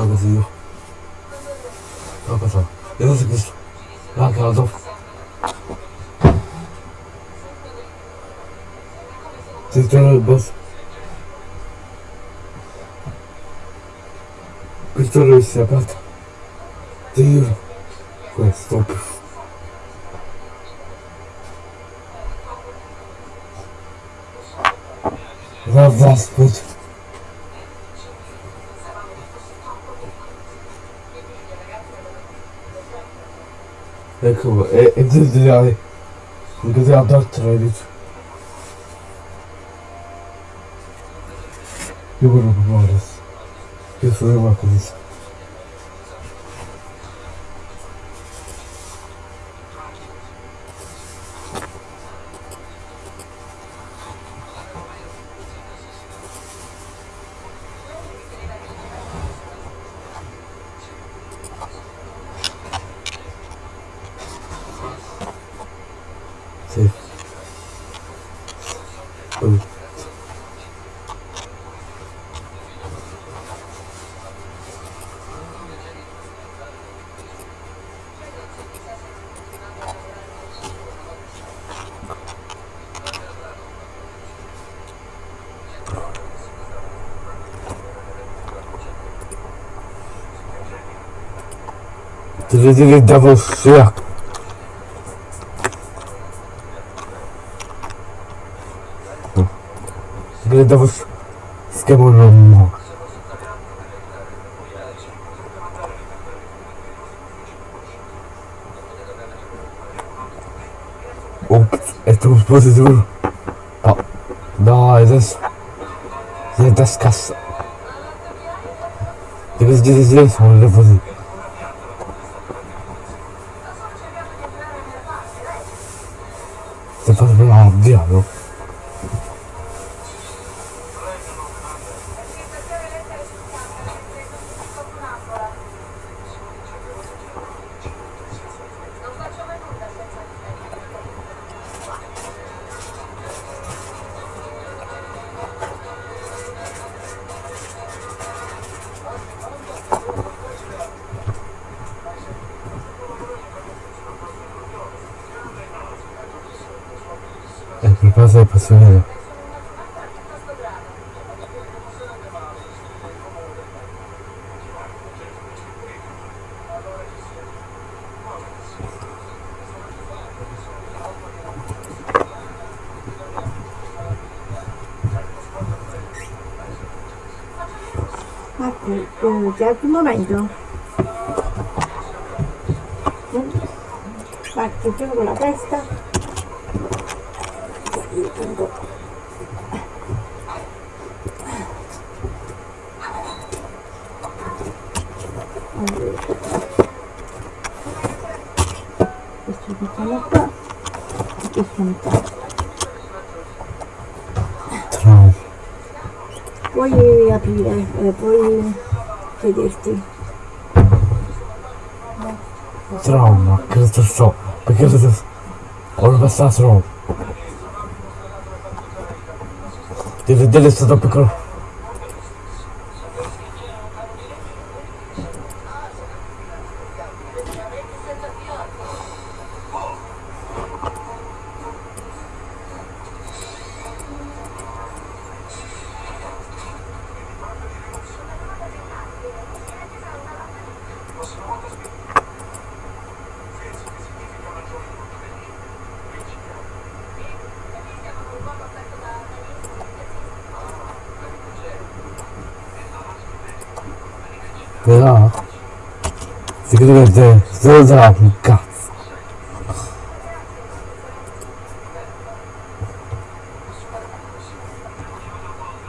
Ah, ça. Et ça, c'est que ça. Là, c'est la dope. C'est ça, le boss. Putain, le ici, à part. C'est Ouais, stop. Va, va, spot. GTA, GTA 4 trailer. Yok yok bu arası. Yok yok. Devenez d'avocats. Devenez d'avocats. C'est qu'à mon moment. tu musst du. Oh. Nein, das. Das Kass. Du bist dieses Leben von Leverkusen. E? Ecco, eh, c'è anche un momento. Parti con la testa. Io tengo. Allora. Questo mettiamo qua. E questo mettiamo qua. Trauma. Puoi aprire, eh, puoi sederti. Trauma, cosa so? Perché cosa so? Ho passato troppo. Deve è stato piccolo. Leute, so sagen Gas.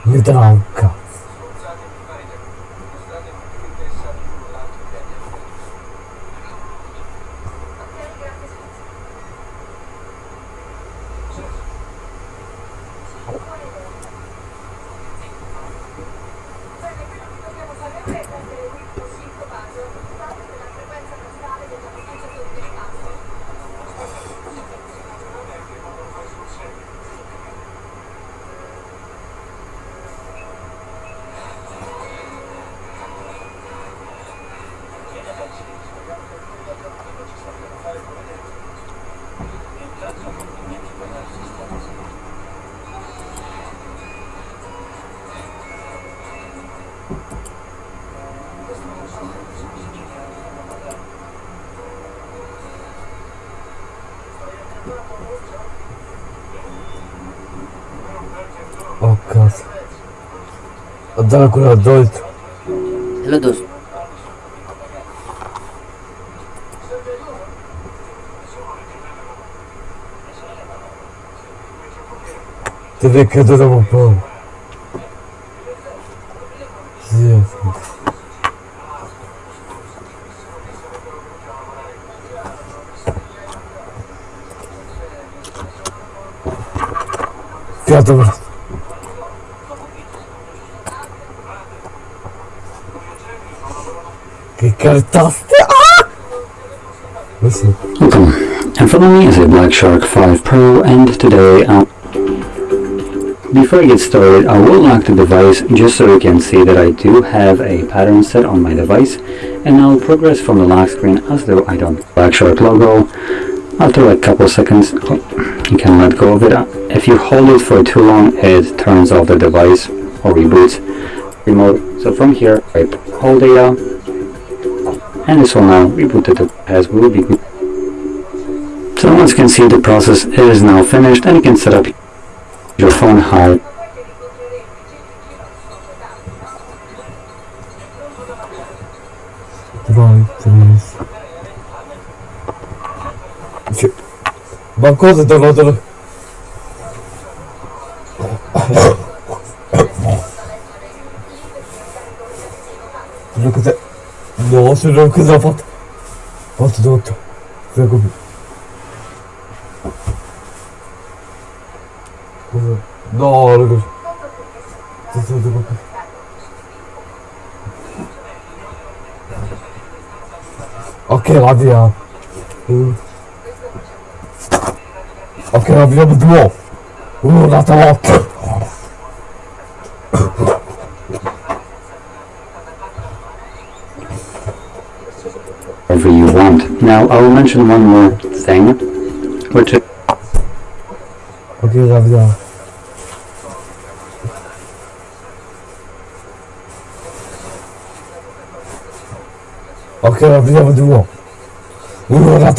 Mit Raum. Drácula doido. Ele é doido. É Teve que dar um pão. Fiat-o. Cartaste! Ah! Questo Welcome. And following me is a Black Shark 5 Pro and today I'll... Before I get started, I will lock the device just so you can see that I do have a pattern set on my device and I'll progress from the lock screen as though I don't Black Shark logo. After a couple seconds, oh, you can let go of it. If you hold it for too long, it turns off the device or reboots remote. So from here, I hold data and this will now reboot the device as good. So once you can see the process is now finished and you can set up your phone how Vai, Teresa. Cioè, ce genre que ça porte. Porte d'autre. Fais comme Non, le gars. C'est ça, c'est Ok, radis, hein. Euh. Ok, on vient de moi. Ouh, on. you want. Now, I will mention one more thing, which is... Okay, Ravda. Okay, Ravda, what do you want? We will not.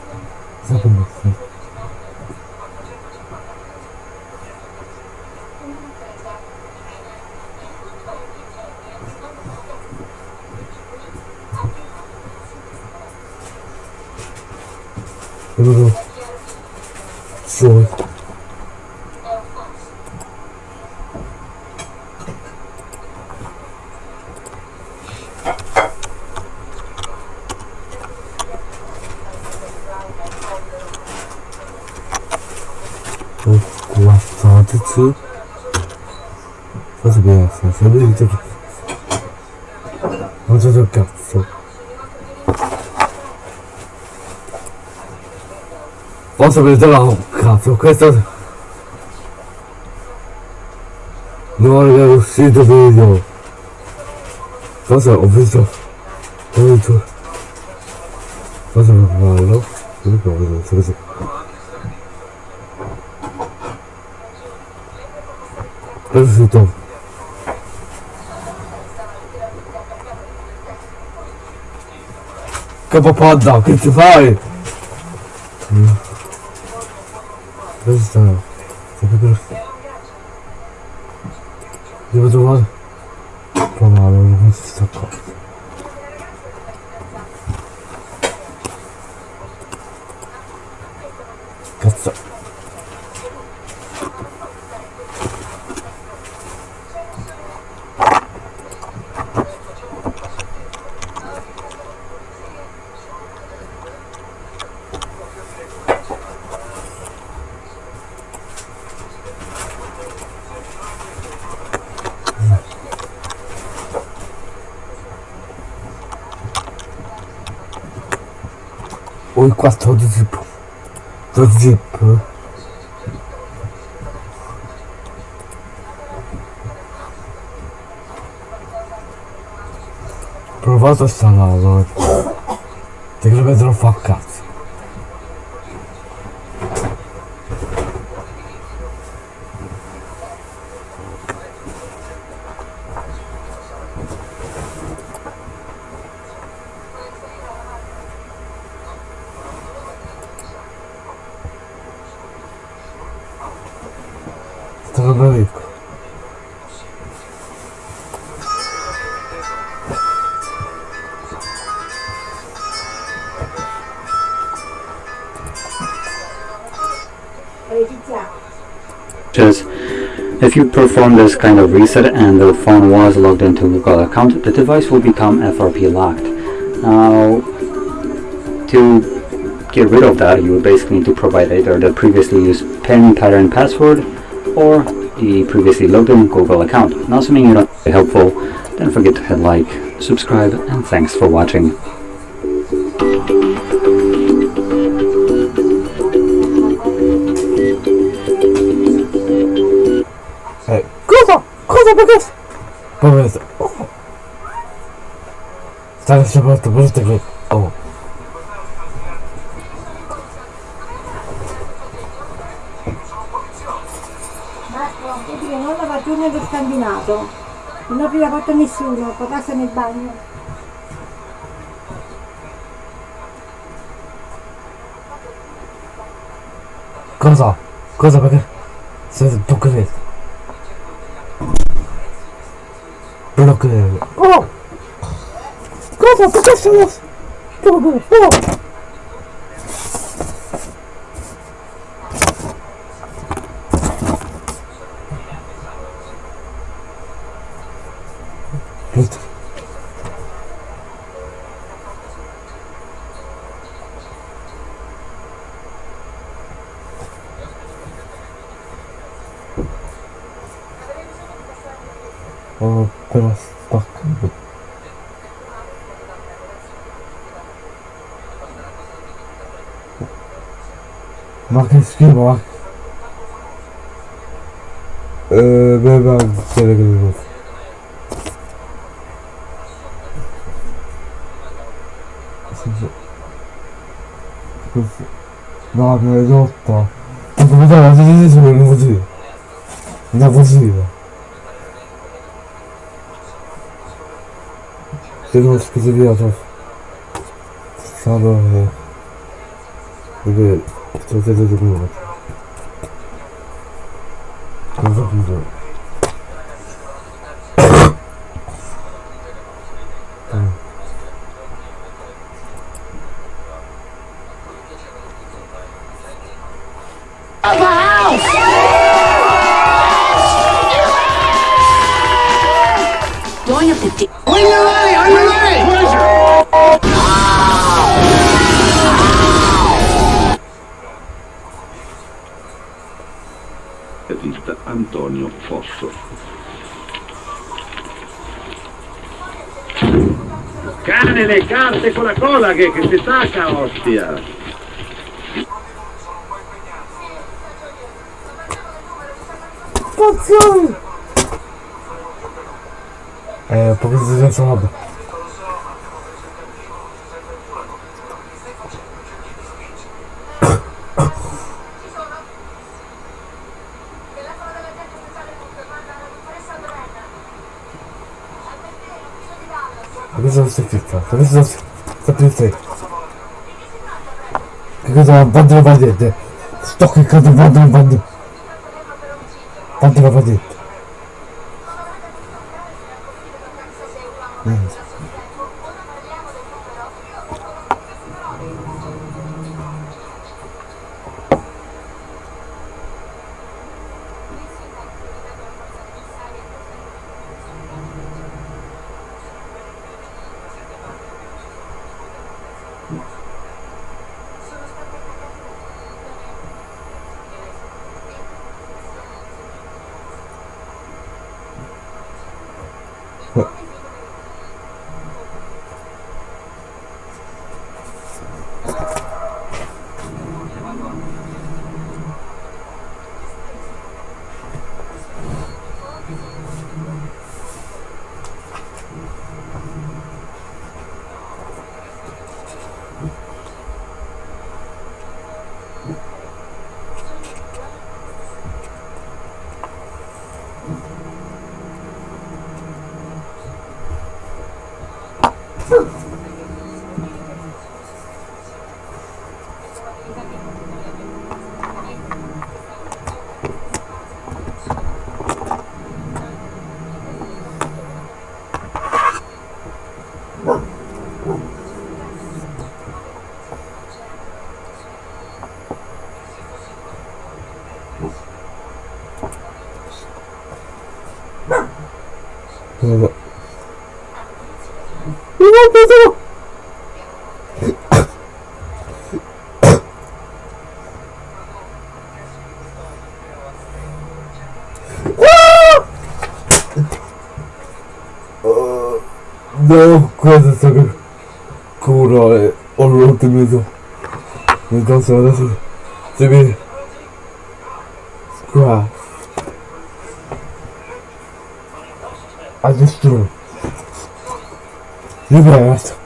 ho usato il cazzo. Posso prendere un oh, cazzo questo non è uscito video. Cosa ho visto ho visto cosa non parlo non ricordo cosa perfetto Capopodda, che ci fai? Oi, quase de zippo, de Provato stanno allora. Ti credo che te lo fa a cazzo. If you perform this kind of reset and the phone was logged into Google account, the device will become FRP locked. Now, to get rid of that, you would basically need to provide either the previously used PIN, pattern, password, or the previously logged in Google account. Now, assuming you don't helpful, don't forget to hit like, subscribe, and thanks for watching. Perché? Poveretto. Oh. Sta è portato brutto che... Oh. Marco, vedi che non la faccio nello scandinato. Non ti l'ha fatto nessuno, potrà nel bagno. Cosa? Cosa perché? Sei tu che く。ああ母さん、溶かしてます。うも、ああ excuse-moi. Euh, ben, ben, c'est avec les autres. Non, mais les autres. Tu peux pas la sur le mordu. Impossible. C'est que j'ai vu, attends. Ça va, mais... Chcę zrezygnować. Carte con la cola che, che si stacca, ostia! Spaziali! Eh, un po' così senza roba. Ma cosa stai cliccato? Cosa stai sta cliccando? Bando la patente? Sto cliccando bando la bando. Bando la patente. No, questo sto curo e ho rotto il mio Entonces ahora se, se ve Scraft I destroy Liberato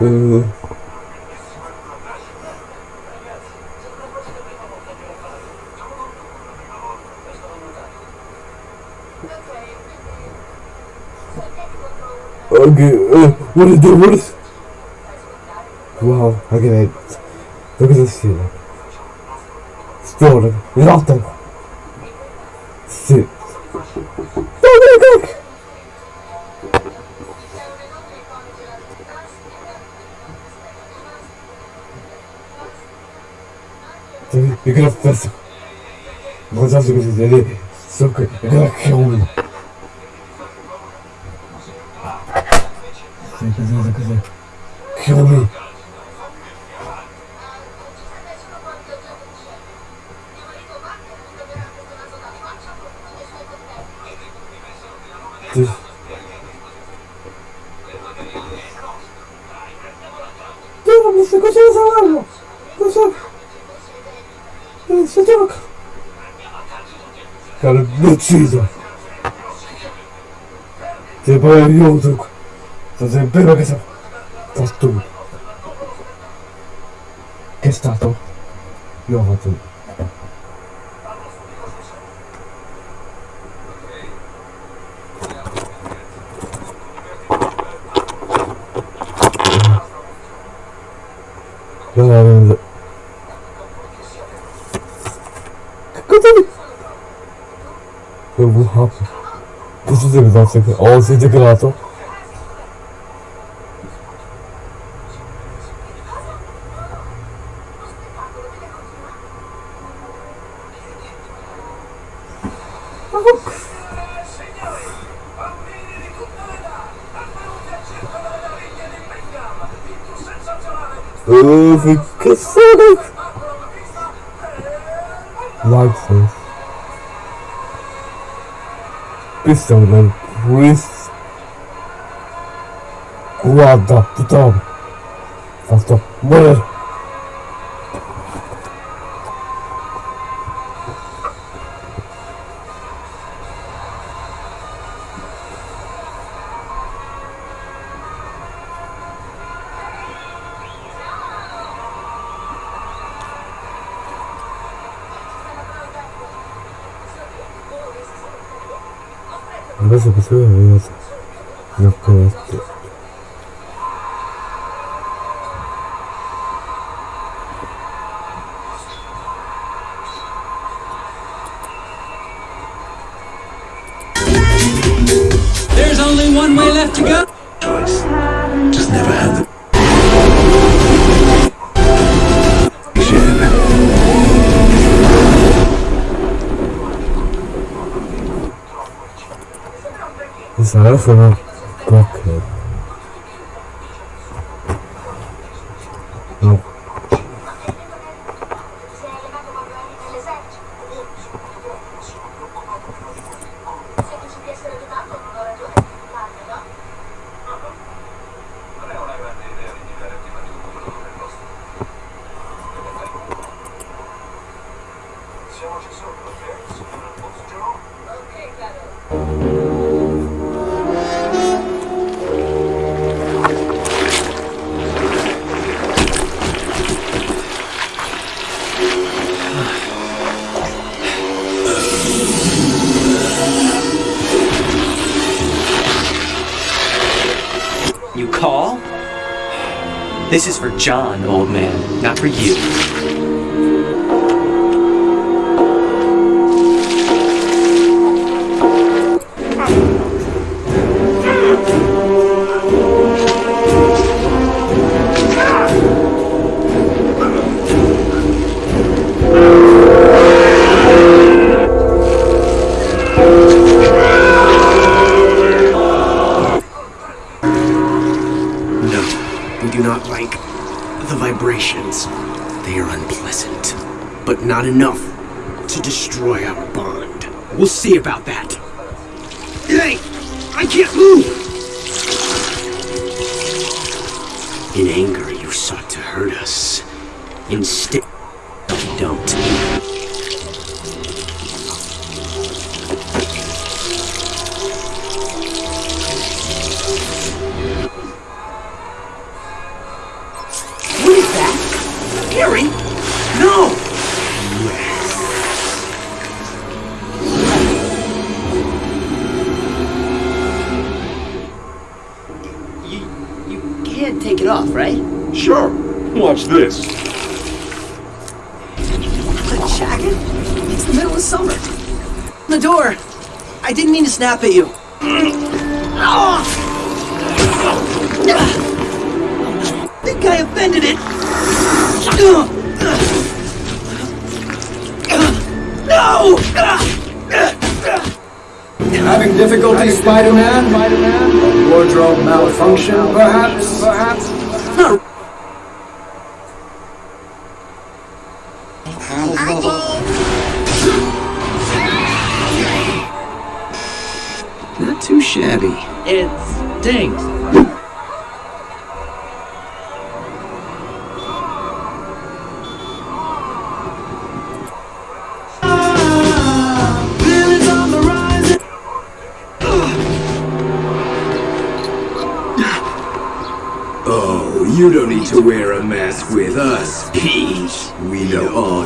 Uh eh. good. Uh, what is that? What is. Wow, okay, Look at this shit. Still, look. It's off them. Shit. Oh, look, look. You're gonna fess. What's up, you're gonna kill me. Ucciso! Ti poi aiuto qua! Sto sempre che. Sto tu! Che è stato? Io ho fatto... don't think it. Oh, si. Oh, che sono? Like this. Pistol, man. with guarda, putain. Enfin, 長崎そういうのありま。from You call? This is for John, old man, not for you. Not enough to destroy our bond. We'll see about that. Hey! I can't move! In anger, you sought to hurt us. Instead, it off, right? Sure. Watch this. The jacket? It's the middle of summer. The door! I didn't mean to snap at you. Oh! I think I offended it. No! Having difficulty, Spider-Man? Spider-Man? Wardrobe malfunction, perhaps? Perhaps? It stinks. Oh, you don't need to wear a mask with us, Pete. We know all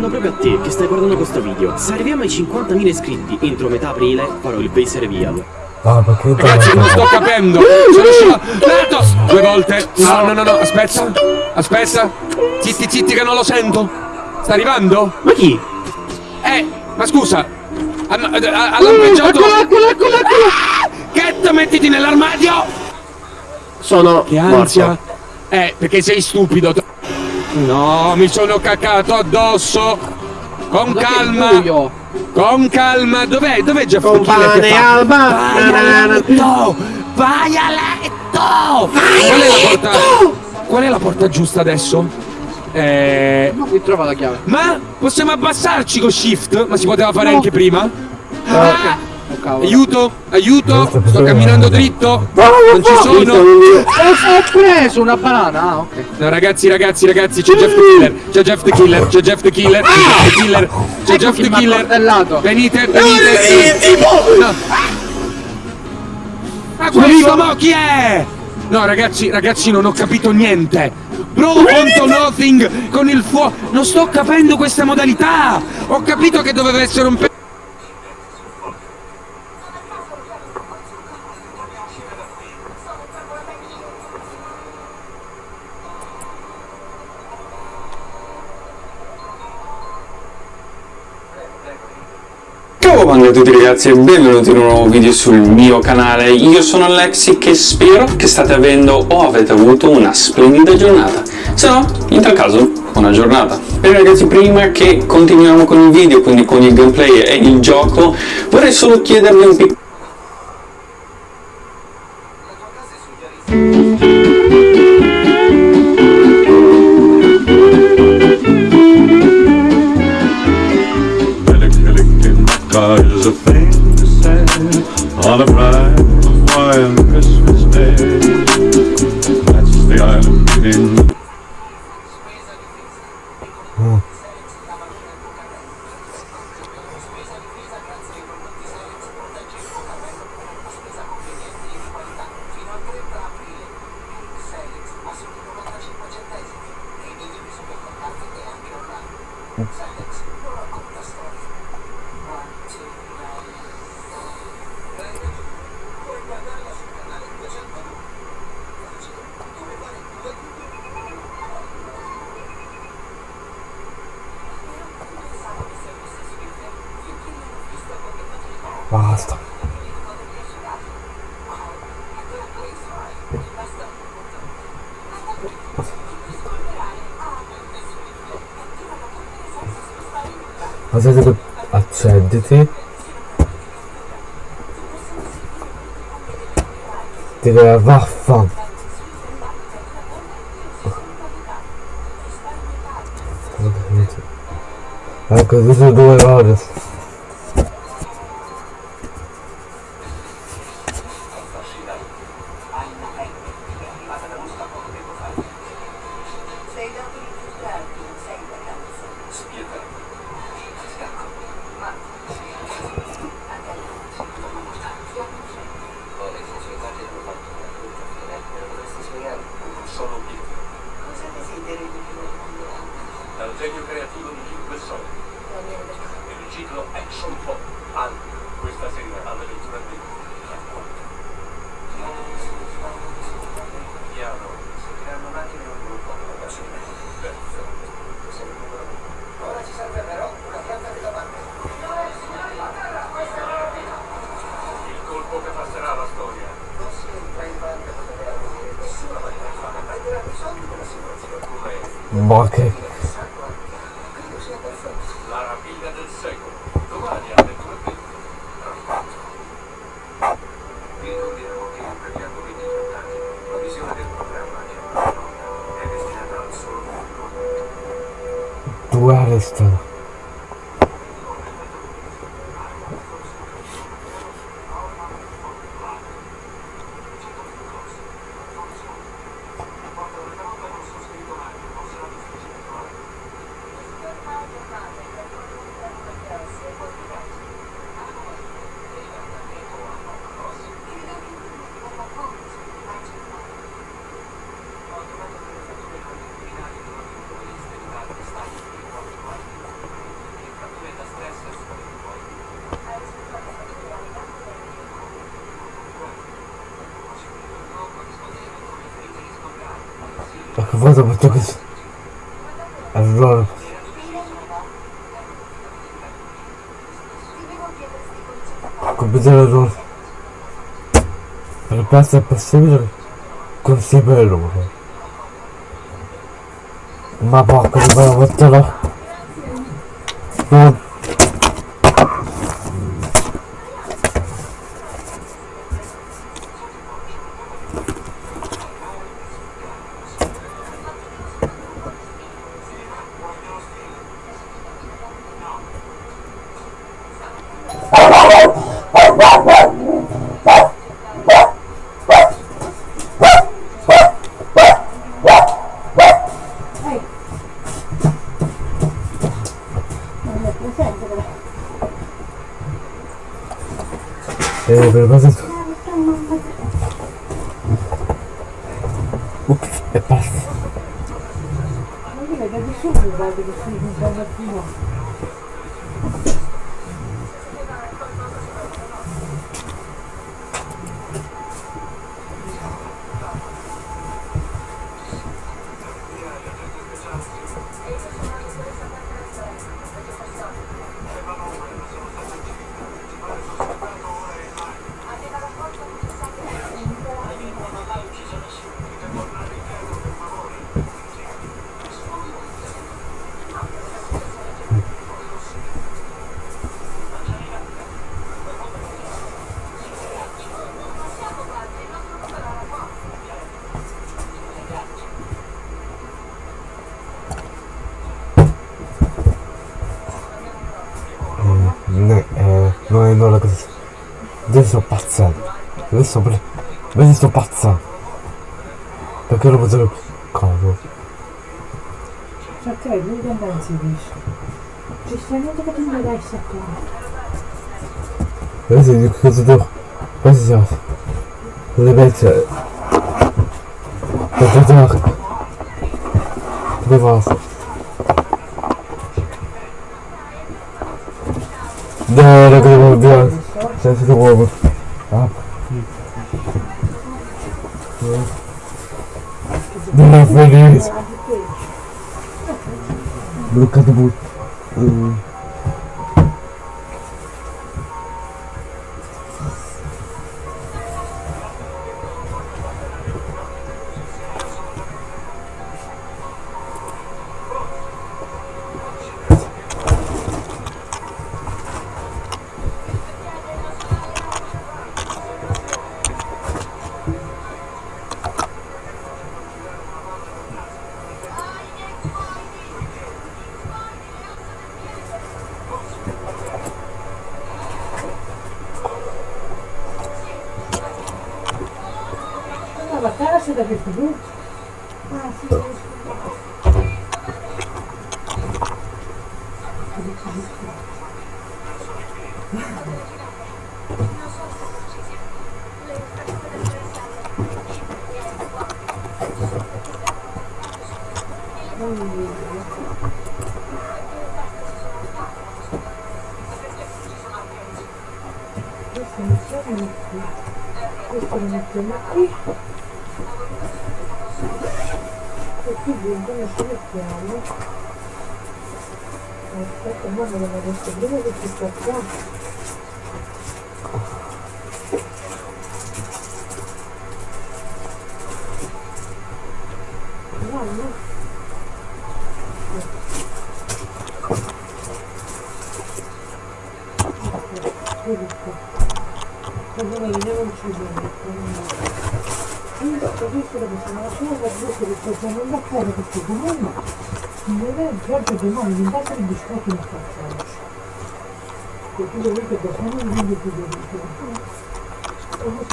dicendo proprio a te che stai guardando questo video. Se arriviamo ai 50.000 iscritti entro metà aprile, farò il base reveal. Ah, perché Ragazzi, non sto capendo. Sono scivolata due volte. No, no, no, no, aspetta. Aspetta. Zitti, zitti che non lo sento. Sta arrivando? Ma chi? Eh, ma scusa. Hanno, ha, ha lampeggiato. Eccolo, eccolo, eccolo, eccolo. Ah! Cat, mettiti nell'armadio. Sono Che ansia. Eh, perché sei stupido. No, mi sono cacato addosso. Con calma. Con calma. Dov'è? Dov'è Jeff Killer che fa? Vai a letto! Vai a letto! Qual è la porta? Qual è la porta giusta adesso? Eh. Ma qui trova la chiave. Ma possiamo abbassarci con shift? Ma si poteva fare anche prima? Ah, oh, cavolo. Aiuto, aiuto, sto camminando dritto. Non ci sono. Ho preso una banana. Ah, ok. No, ragazzi, ragazzi, ragazzi, c'è Jeff the Killer, c'è Jeff the Killer, c'è Jeff the Killer, c'è Jeff the Killer, c'è Jeff the Killer. Venite, venite. No. Ma questo mo chi è? No, ragazzi, ragazzi, non ho capito niente. Bro contro nothing con il fuoco. Non sto capendo questa modalità. Ho capito che doveva essere un pe... a tutti ragazzi e benvenuti in un nuovo video sul mio canale, io sono Alexi che spero che state avendo o avete avuto una splendida giornata, se no, in tal caso, buona giornata. Bene ragazzi, prima che continuiamo con il video, quindi con il gameplay e il gioco, vorrei solo chiedervi un piccolo... been d'été. Tu vas avoir faim. Ah, que vous devez 받아봤다겠어 아주 알아 컴퓨터로 좀 Repassa possibile con Sibello. Ma porca di bella. É, verdade. O é passa? Olha, deve chover, deve chover, deve chover. zobaczę. Dopiero będę kogo. Czekaj, nie oglądajcie wiesz. Czyścianie to potem nie daj się Wiecie, nie chodzę do... Chodźcie zaraz. Zabijcie. To to tak. Do was. Dobra, dobra, dobra. Teraz to głowy. feliz. Boca do burro. увидел. Выстроены темноты. Такие деньги нашли прямо. Вот так, можно говорить, что время записаться. Я поднимаю вентилятор без штатной инструкции. Которые выход до самой виде температуры. Чтобы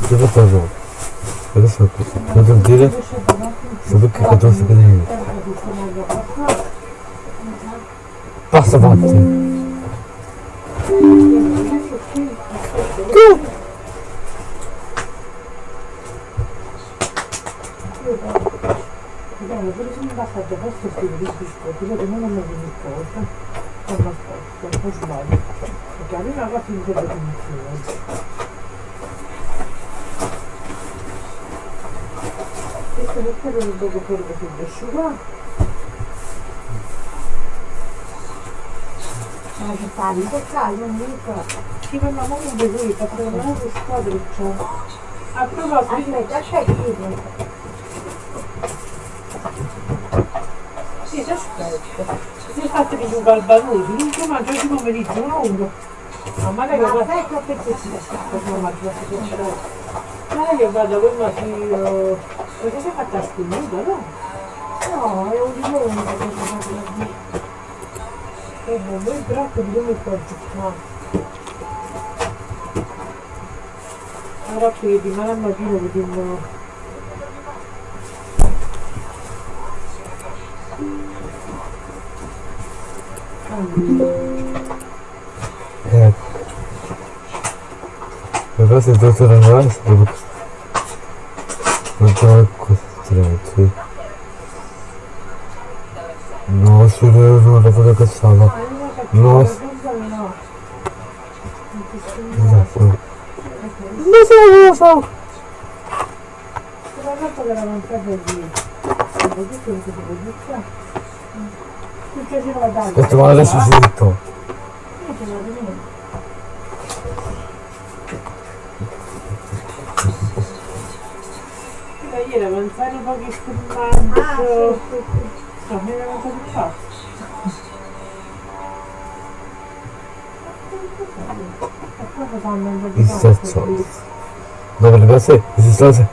Где пожал? Хорошо. В этом деле собака, которая сохраняет. Basta pure se mi basta già questo stile di biscotti, vedo non ho mai cosa, posto, un. Questo un fuori così di asciugare. Ma che parli, che calmo, mica. Ci fermiamo comunque qui, perché non è che squadra c'è. A proposito, aspetta, aspetta, Sì, ti aspetto. Se state di giocare al non ti mangio oggi pomeriggio uno uno. Ma magari io vado... Aspetta perché si sta non mangio Magari io vado con una figlio... Perché sei fatta scrivuta, no? No, è un limone che ti faccio lì. E non voi troppo di come sto giocando. Ora che di mala mattina vediamo... Eh. Però se devo tornare, se devo... Non sono costretti. No, sono non la cosa cazzata. No, s- esatto. Non so cosa lo so. Sono andato veramente così. Ho detto che devo dire. Succedeva da Aspetta, ma adesso sento. Da ieri avanzare un po' che sfumaggio. No, mi era avanzato di fatto. E poi facciamo un po' di Il fatto. terzo. Dove le cose? Esistenze?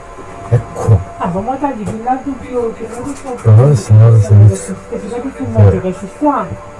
Ecco. Ah, ma magari il lato più che non riesco a Però adesso non lo so. Che si vede più molto che ci sta. Tipo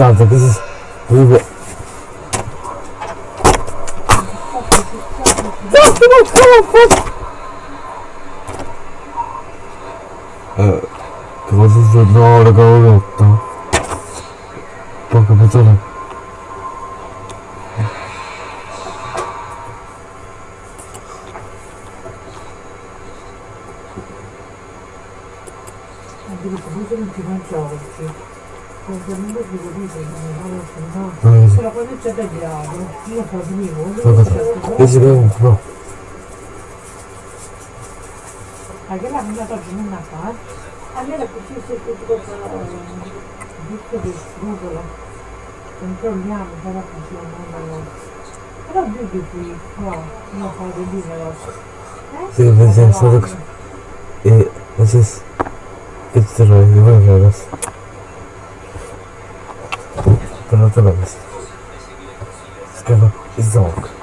something. This is we were 이 집은 그거 알겠나 안나다 주는 나빠 안내다 붙일 수 있고 죽었어. 밑에도 죽어서 엄청 미안한 사람 다시 만나고 그럼 여기 부위 좋아 그냥 다 내리네요 지금 현재 소득 예 어제스 이틀을 이번에 알았어. no to jest. Skoro i ząg.